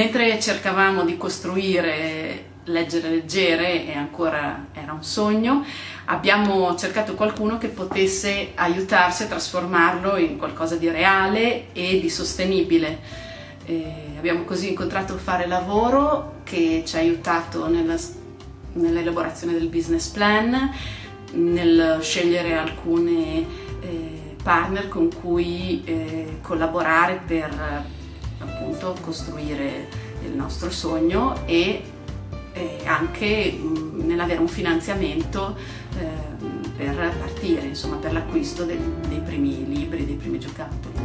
Mentre cercavamo di costruire Leggere Leggere e ancora era un sogno, abbiamo cercato qualcuno che potesse aiutarci a trasformarlo in qualcosa di reale e di sostenibile. E abbiamo così incontrato Fare Lavoro che ci ha aiutato nell'elaborazione del business plan, nel scegliere alcune eh, partner con cui eh, collaborare per appunto costruire il nostro sogno e eh, anche nell'avere un finanziamento eh, per partire, insomma per l'acquisto dei primi libri, dei primi giocattoli.